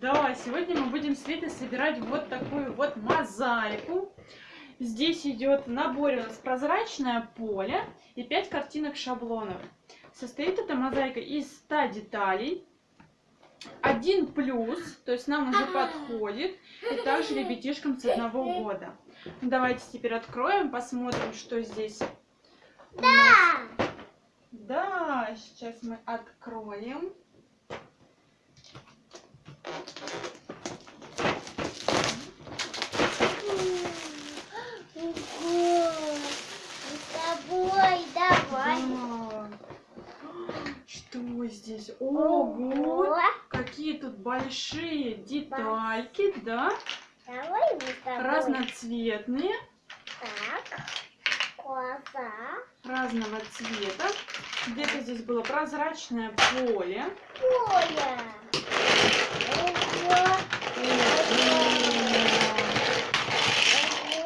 Да, сегодня мы будем с Ветой собирать вот такую вот мозаику. Здесь идет в наборе у нас прозрачное поле и 5 картинок шаблонов. Состоит эта мозаика из 100 деталей. Один плюс, то есть нам уже подходит, и также ребятишкам с одного года. Давайте теперь откроем, посмотрим, что здесь. нас. Да, сейчас мы откроем. Ого! Мы с тобой, давай. Да. Здесь? Ого! Какие тут большие детальки, да? Давай. Разноцветные, Так. Глаза. разного цвета. Где-то здесь было прозрачное поле. Поле. Ого!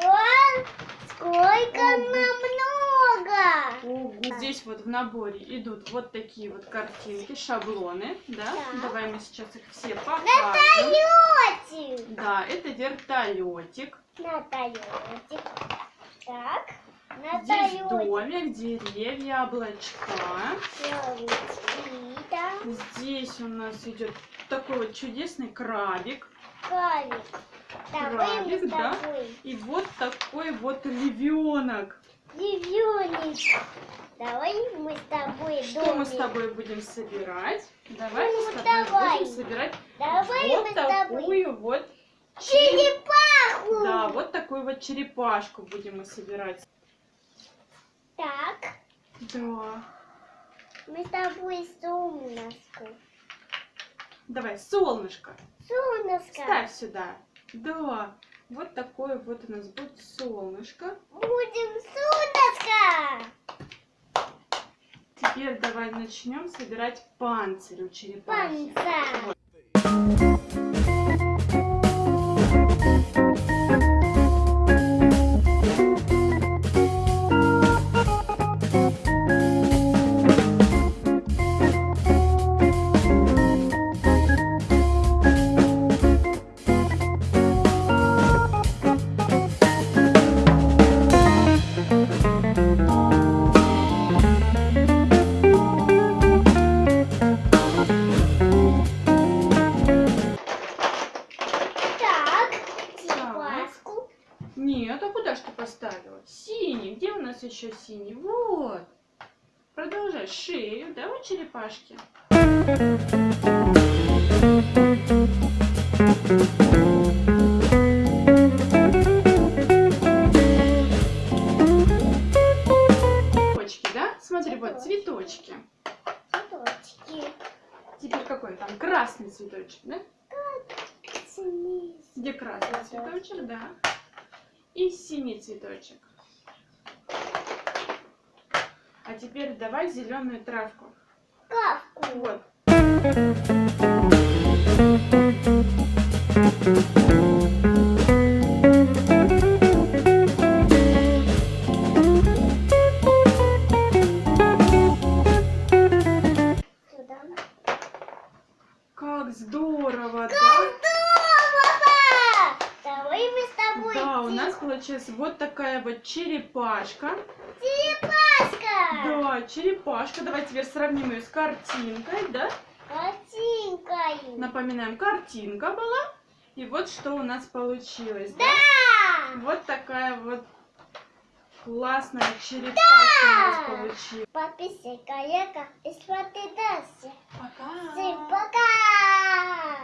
Ого! Сколько нам много! Здесь вот в наборе идут вот такие вот картинки, шаблоны, да? Так. Давай мы сейчас их все покажем. Вертолетик. Да, это вертолетик. Тойоте. Так. Здесь домик, деревья, облачка. Здесь у нас идет такой вот чудесный крабик. Крабик. Крабик, да? И вот такой вот львенок. Львёночек. Давай мы с тобой Что мы с домик. тобой будем собирать? Давай мы Ну, с тобой давай. будем собирать Давай вот мы с тобой. такую вот, Черепаху. да, вот такую вот черепашку будем мы собирать. Так. Да. Мы с тобой солнышко. Давай, солнышко, Солнышко. ставь сюда. Да. Вот такое вот у нас будет солнышко. Будем солнышко. Теперь давай начнем собирать панцирь у черепахи. Панца. Нет, а куда ж ты поставила? Синий. Где у нас еще синий? Вот. Продолжай. Шею, да, у черепашки? Цветочки, да? Смотри, вот цветочки. Цветочки. Теперь какой там? Красный цветочек, да? Где красный цветочек, да. И синий цветочек. А теперь давай зеленую травку. Кавку. Вот. Сюда. Как здорово, да? Здорово! Давай мы с тобой. Да, у нас получилась вот такая вот черепашка. Черепашка. Да, черепашка. Давай теперь сравним ее с картинкой, да? Картинкой. Напоминаем, картинка была. И вот что у нас получилось. Да? Да. Вот такая вот классная черепашка у нас получилась. Подписывай, коллега, и смотри дальше. Пока. Всем пока!